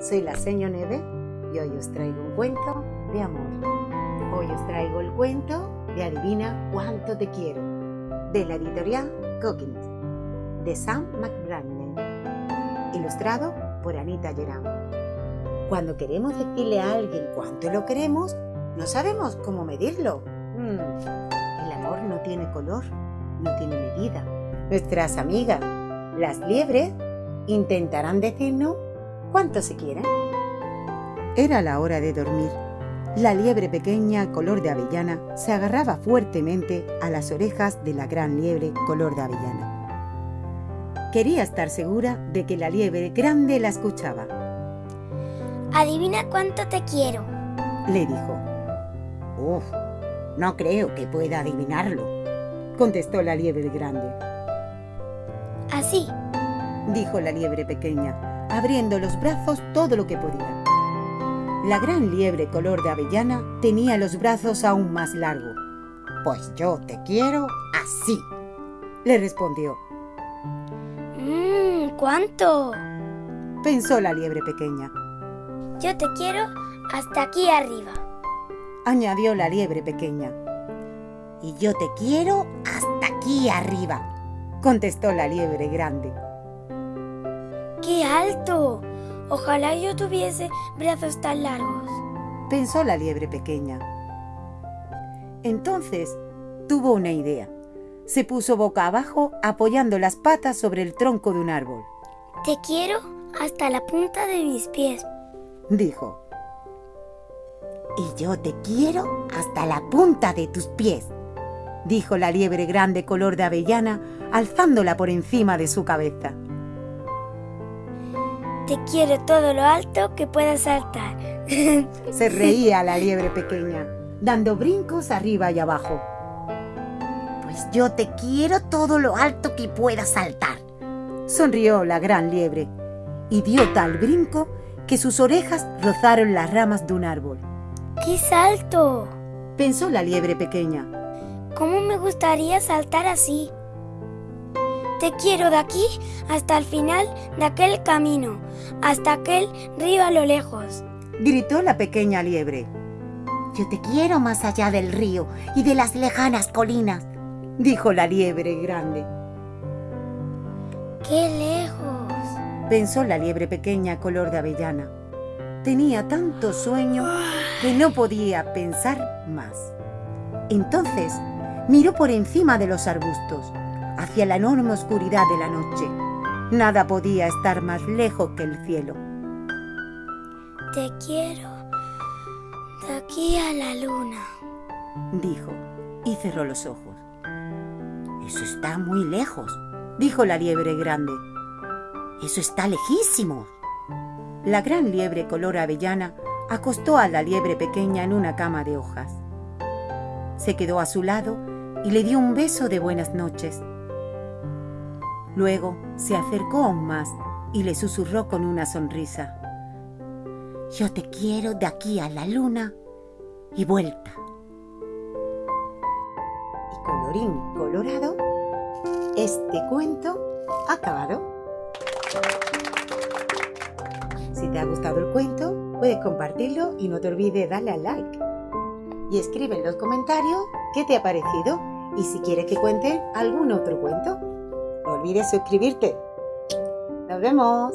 soy la Seño Neve y hoy os traigo un cuento de amor. Hoy os traigo el cuento de Adivina cuánto te quiero, de la editorial Cookins, de Sam McBranden, ilustrado por Anita Geram. Cuando queremos decirle a alguien cuánto lo queremos, no sabemos cómo medirlo. Hmm, el amor no tiene color, no tiene medida. Nuestras amigas, las liebres, intentarán decirnos cuánto se quieren. Era la hora de dormir. La liebre pequeña, color de avellana, se agarraba fuertemente a las orejas de la gran liebre, color de avellana. Quería estar segura de que la liebre grande la escuchaba. Adivina cuánto te quiero, le dijo. Uf, no creo que pueda adivinarlo, contestó la liebre grande. Así, dijo la liebre pequeña, abriendo los brazos todo lo que podía. La gran liebre color de avellana tenía los brazos aún más largos. Pues yo te quiero así, le respondió. Mmm, ¿cuánto? pensó la liebre pequeña. Yo te quiero hasta aquí arriba, añadió la liebre pequeña. Y yo te quiero hasta aquí arriba, contestó la liebre grande. ¡Qué alto! Ojalá yo tuviese brazos tan largos, pensó la liebre pequeña. Entonces tuvo una idea. Se puso boca abajo apoyando las patas sobre el tronco de un árbol. Te quiero hasta la punta de mis pies, dijo. Y yo te quiero hasta la punta de tus pies, dijo la liebre grande color de avellana, alzándola por encima de su cabeza. Te quiero todo lo alto que puedas saltar. Se reía la liebre pequeña, dando brincos arriba y abajo. Pues yo te quiero todo lo alto que puedas saltar. Sonrió la gran liebre y dio tal brinco que sus orejas rozaron las ramas de un árbol. ¡Qué salto! Pensó la liebre pequeña. ¿Cómo me gustaría saltar así? Te quiero de aquí hasta el final de aquel camino, hasta aquel río a lo lejos. Gritó la pequeña liebre. Yo te quiero más allá del río y de las lejanas colinas, dijo la liebre grande. ¡Qué lejos! pensó la liebre pequeña color de avellana. Tenía tanto sueño que no podía pensar más. Entonces miró por encima de los arbustos, hacia la enorme oscuridad de la noche. Nada podía estar más lejos que el cielo. Te quiero de aquí a la luna, dijo, y cerró los ojos. Eso está muy lejos, dijo la liebre grande. Eso está lejísimo. La gran liebre color avellana acostó a la liebre pequeña en una cama de hojas. Se quedó a su lado y le dio un beso de buenas noches. Luego se acercó aún más y le susurró con una sonrisa. Yo te quiero de aquí a la luna y vuelta. Y colorín colorado, este cuento acabado. Si te ha gustado el cuento, puedes compartirlo y no te olvides darle al like. Y escribe en los comentarios qué te ha parecido y si quieres que cuente algún otro cuento. Olvides suscribirte. Nos vemos.